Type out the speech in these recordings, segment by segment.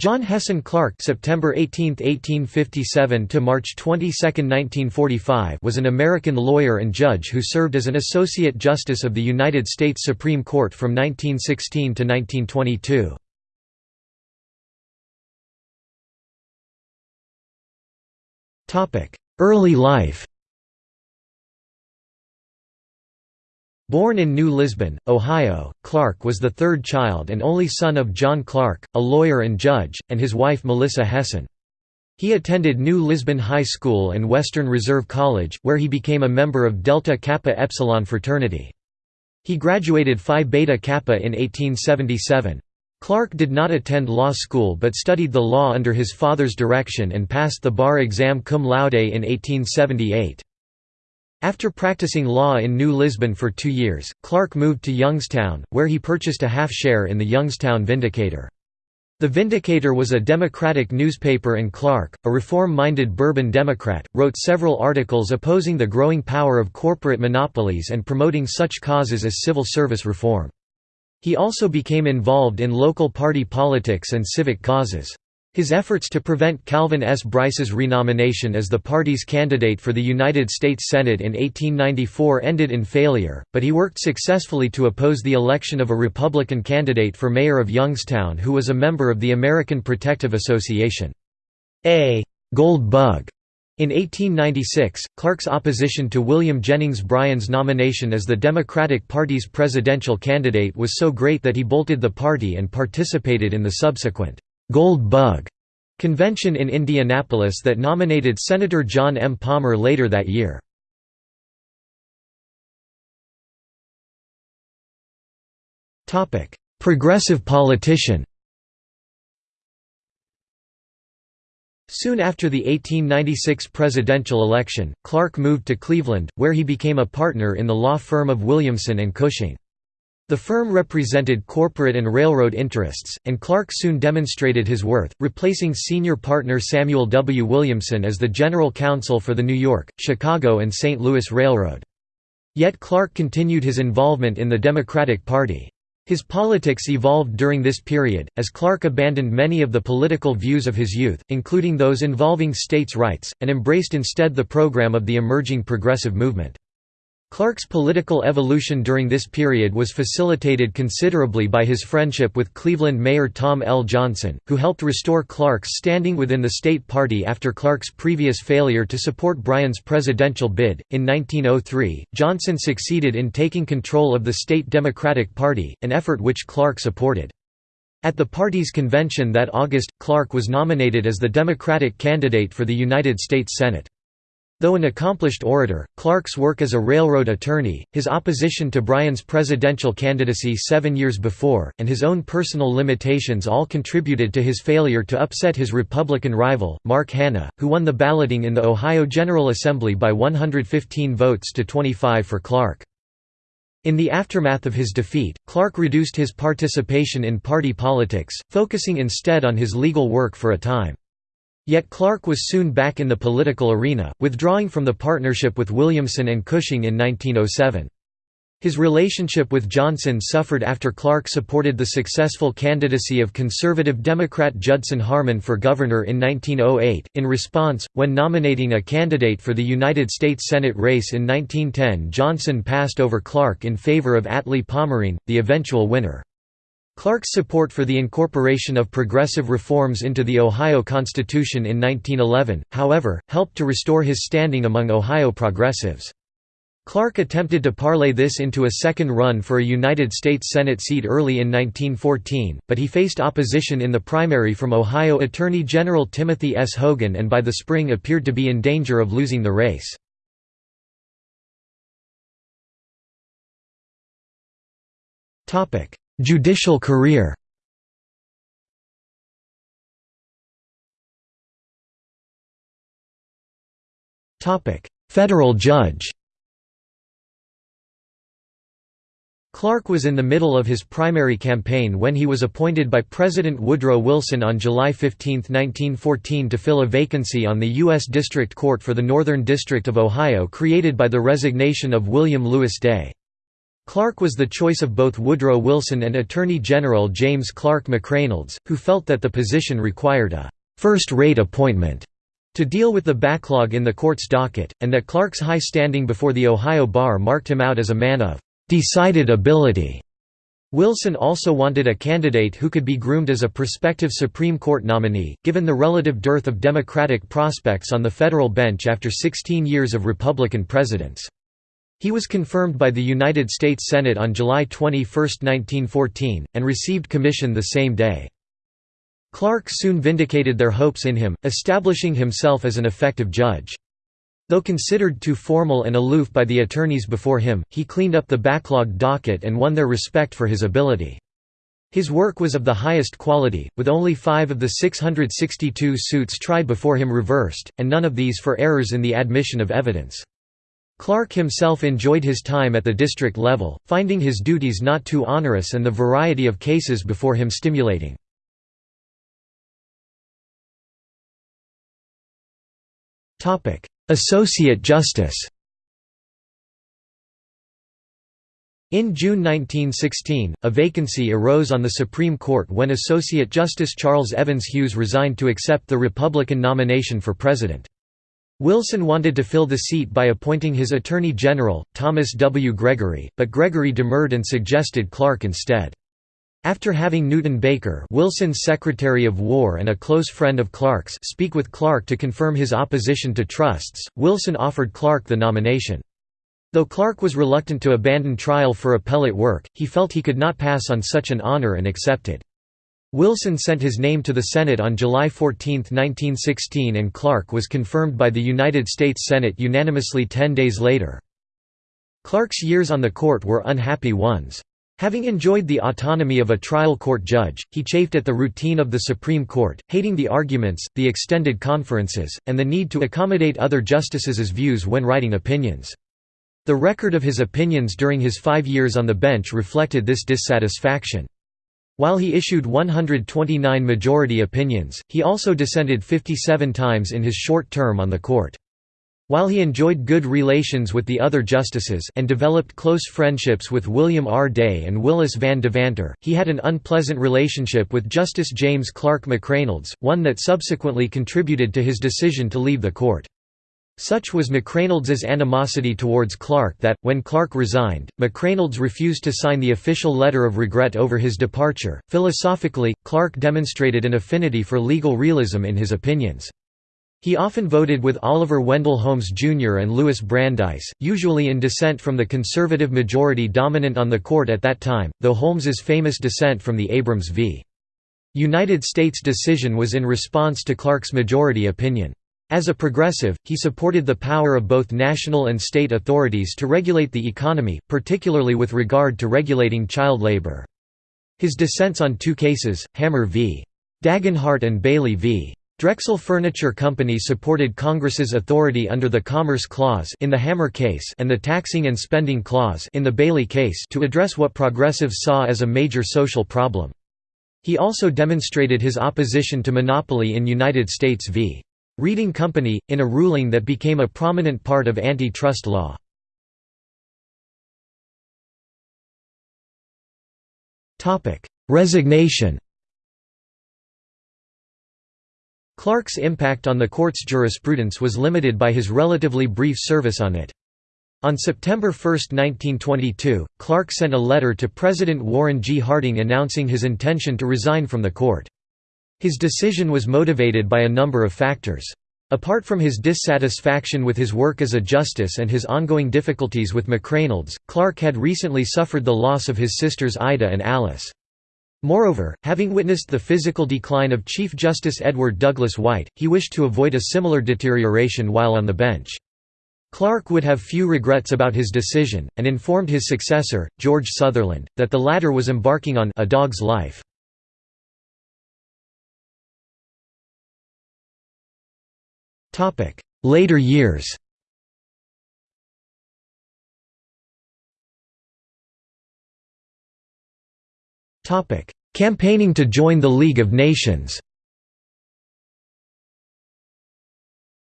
John Hessin Clark September 18, 1857 to March 22, 1945 was an American lawyer and judge who served as an Associate Justice of the United States Supreme Court from 1916 to 1922. Early life Born in New Lisbon, Ohio, Clark was the third child and only son of John Clark, a lawyer and judge, and his wife Melissa Hessin. He attended New Lisbon High School and Western Reserve College, where he became a member of Delta Kappa Epsilon fraternity. He graduated Phi Beta Kappa in 1877. Clark did not attend law school but studied the law under his father's direction and passed the bar exam cum laude in 1878. After practicing law in New Lisbon for two years, Clark moved to Youngstown, where he purchased a half-share in the Youngstown Vindicator. The Vindicator was a Democratic newspaper and Clark, a reform-minded Bourbon Democrat, wrote several articles opposing the growing power of corporate monopolies and promoting such causes as civil service reform. He also became involved in local party politics and civic causes. His efforts to prevent Calvin S. Brice's renomination as the party's candidate for the United States Senate in 1894 ended in failure, but he worked successfully to oppose the election of a Republican candidate for mayor of Youngstown who was a member of the American Protective Association. A «gold bug» In 1896, Clark's opposition to William Jennings Bryan's nomination as the Democratic Party's presidential candidate was so great that he bolted the party and participated in the subsequent Gold Bug convention in Indianapolis that nominated Senator John M. Palmer later that year. Progressive politician Soon after the 1896 presidential election, Clark moved to Cleveland, where he became a partner in the law firm of Williamson and Cushing. The firm represented corporate and railroad interests, and Clark soon demonstrated his worth, replacing senior partner Samuel W. Williamson as the general counsel for the New York, Chicago and St. Louis Railroad. Yet Clark continued his involvement in the Democratic Party. His politics evolved during this period, as Clark abandoned many of the political views of his youth, including those involving states' rights, and embraced instead the program of the emerging progressive movement. Clark's political evolution during this period was facilitated considerably by his friendship with Cleveland Mayor Tom L. Johnson, who helped restore Clark's standing within the state party after Clark's previous failure to support Bryan's presidential bid. In 1903, Johnson succeeded in taking control of the state Democratic Party, an effort which Clark supported. At the party's convention that August, Clark was nominated as the Democratic candidate for the United States Senate. Though an accomplished orator, Clark's work as a railroad attorney, his opposition to Bryan's presidential candidacy seven years before, and his own personal limitations all contributed to his failure to upset his Republican rival, Mark Hanna, who won the balloting in the Ohio General Assembly by 115 votes to 25 for Clark. In the aftermath of his defeat, Clark reduced his participation in party politics, focusing instead on his legal work for a time. Yet Clark was soon back in the political arena, withdrawing from the partnership with Williamson and Cushing in 1907. His relationship with Johnson suffered after Clark supported the successful candidacy of conservative Democrat Judson Harmon for governor in 1908. In response, when nominating a candidate for the United States Senate race in 1910, Johnson passed over Clark in favor of Atlee Pomerene, the eventual winner. Clark's support for the incorporation of progressive reforms into the Ohio Constitution in 1911, however, helped to restore his standing among Ohio progressives. Clark attempted to parlay this into a second run for a United States Senate seat early in 1914, but he faced opposition in the primary from Ohio Attorney General Timothy S. Hogan and by the spring appeared to be in danger of losing the race. Judicial career Federal judge Clark was in the middle of his primary campaign when he was appointed by President Woodrow Wilson on July 15, 1914 to fill a vacancy on the U.S. District Court for the Northern District of Ohio created by the resignation of William Lewis Day. Clark was the choice of both Woodrow Wilson and Attorney General James Clark McReynolds, who felt that the position required a first-rate appointment to deal with the backlog in the court's docket, and that Clark's high standing before the Ohio bar marked him out as a man of decided ability. Wilson also wanted a candidate who could be groomed as a prospective Supreme Court nominee, given the relative dearth of Democratic prospects on the federal bench after 16 years of Republican presidents. He was confirmed by the United States Senate on July 21, 1914, and received commission the same day. Clark soon vindicated their hopes in him, establishing himself as an effective judge. Though considered too formal and aloof by the attorneys before him, he cleaned up the backlogged docket and won their respect for his ability. His work was of the highest quality, with only five of the 662 suits tried before him reversed, and none of these for errors in the admission of evidence. Clark himself enjoyed his time at the district level, finding his duties not too onerous and the variety of cases before him stimulating. Associate Justice In June 1916, a vacancy arose on the Supreme Court when Associate Justice Charles Evans Hughes resigned to accept the Republican nomination for president. Wilson wanted to fill the seat by appointing his Attorney General, Thomas W. Gregory, but Gregory demurred and suggested Clark instead. After having Newton Baker Wilson's Secretary of War and a close friend of Clark's speak with Clark to confirm his opposition to trusts, Wilson offered Clark the nomination. Though Clark was reluctant to abandon trial for appellate work, he felt he could not pass on such an honor and accepted. Wilson sent his name to the Senate on July 14, 1916 and Clark was confirmed by the United States Senate unanimously ten days later. Clark's years on the court were unhappy ones. Having enjoyed the autonomy of a trial court judge, he chafed at the routine of the Supreme Court, hating the arguments, the extended conferences, and the need to accommodate other justices' views when writing opinions. The record of his opinions during his five years on the bench reflected this dissatisfaction. While he issued 129 majority opinions, he also dissented 57 times in his short term on the court. While he enjoyed good relations with the other justices and developed close friendships with William R. Day and Willis Van Devanter, he had an unpleasant relationship with Justice James Clark McReynolds, one that subsequently contributed to his decision to leave the court. Such was McReynolds's animosity towards Clark that, when Clark resigned, McReynolds refused to sign the official letter of regret over his departure. Philosophically, Clark demonstrated an affinity for legal realism in his opinions. He often voted with Oliver Wendell Holmes Jr. and Louis Brandeis, usually in dissent from the conservative majority dominant on the court at that time, though Holmes's famous dissent from the Abrams v. United States decision was in response to Clark's majority opinion. As a progressive, he supported the power of both national and state authorities to regulate the economy, particularly with regard to regulating child labor. His dissents on two cases, Hammer v. Dagenhart and Bailey v. Drexel Furniture Company supported Congress's authority under the Commerce Clause in the Hammer case and the Taxing and Spending Clause in the Bailey case to address what progressives saw as a major social problem. He also demonstrated his opposition to monopoly in United States v. Reading Company, in a ruling that became a prominent part of antitrust law. Resignation Clark's impact on the court's jurisprudence was limited by his relatively brief service on it. On September 1, 1922, Clark sent a letter to President Warren G. Harding announcing his intention to resign from the court. His decision was motivated by a number of factors. Apart from his dissatisfaction with his work as a justice and his ongoing difficulties with McReynolds, Clark had recently suffered the loss of his sisters Ida and Alice. Moreover, having witnessed the physical decline of Chief Justice Edward Douglas White, he wished to avoid a similar deterioration while on the bench. Clark would have few regrets about his decision, and informed his successor, George Sutherland, that the latter was embarking on a dog's life. Later years. Campaigning to join the League of Nations.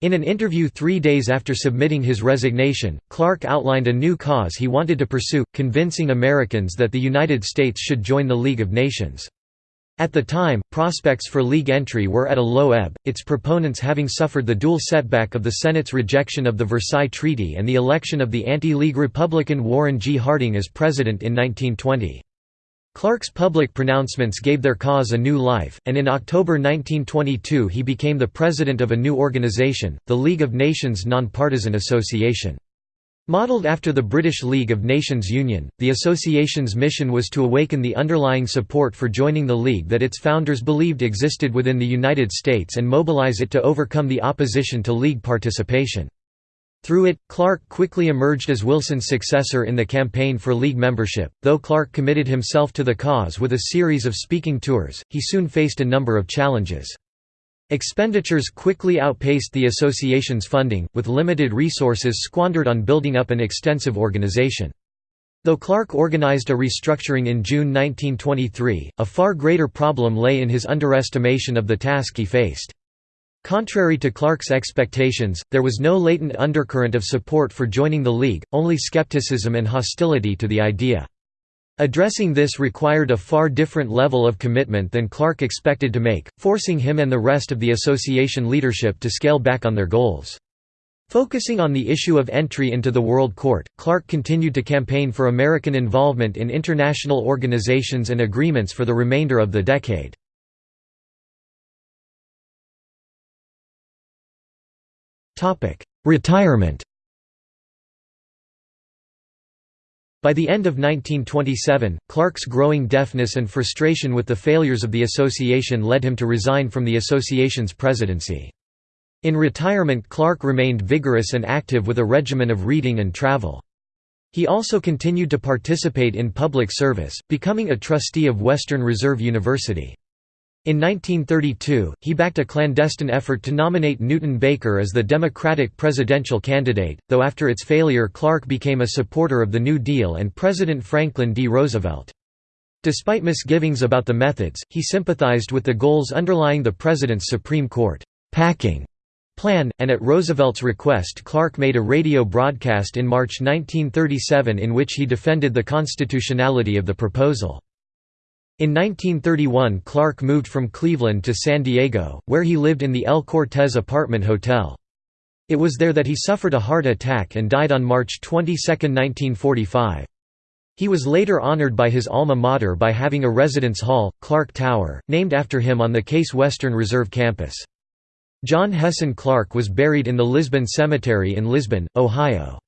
In an interview three days after submitting his resignation, Clark outlined a new cause he wanted to pursue, convincing Americans that the United States should join the League of Nations. At the time, prospects for League entry were at a low ebb, its proponents having suffered the dual setback of the Senate's rejection of the Versailles Treaty and the election of the anti-League Republican Warren G. Harding as president in 1920. Clark's public pronouncements gave their cause a new life, and in October 1922 he became the president of a new organization, the League of Nations Nonpartisan Association. Modeled after the British League of Nations Union, the association's mission was to awaken the underlying support for joining the League that its founders believed existed within the United States and mobilize it to overcome the opposition to League participation. Through it, Clark quickly emerged as Wilson's successor in the campaign for League membership. Though Clark committed himself to the cause with a series of speaking tours, he soon faced a number of challenges. Expenditures quickly outpaced the association's funding, with limited resources squandered on building up an extensive organization. Though Clark organized a restructuring in June 1923, a far greater problem lay in his underestimation of the task he faced. Contrary to Clark's expectations, there was no latent undercurrent of support for joining the League, only skepticism and hostility to the idea. Addressing this required a far different level of commitment than Clark expected to make, forcing him and the rest of the association leadership to scale back on their goals. Focusing on the issue of entry into the World Court, Clark continued to campaign for American involvement in international organizations and agreements for the remainder of the decade. Retirement By the end of 1927, Clark's growing deafness and frustration with the failures of the association led him to resign from the association's presidency. In retirement Clark remained vigorous and active with a regimen of reading and travel. He also continued to participate in public service, becoming a trustee of Western Reserve University. In 1932, he backed a clandestine effort to nominate Newton Baker as the Democratic presidential candidate, though after its failure Clark became a supporter of the New Deal and President Franklin D. Roosevelt. Despite misgivings about the methods, he sympathized with the goals underlying the President's Supreme Court packing plan, and at Roosevelt's request Clark made a radio broadcast in March 1937 in which he defended the constitutionality of the proposal. In 1931 Clark moved from Cleveland to San Diego, where he lived in the El Cortez apartment hotel. It was there that he suffered a heart attack and died on March 22, 1945. He was later honored by his alma mater by having a residence hall, Clark Tower, named after him on the Case Western Reserve campus. John Hessin Clark was buried in the Lisbon Cemetery in Lisbon, Ohio.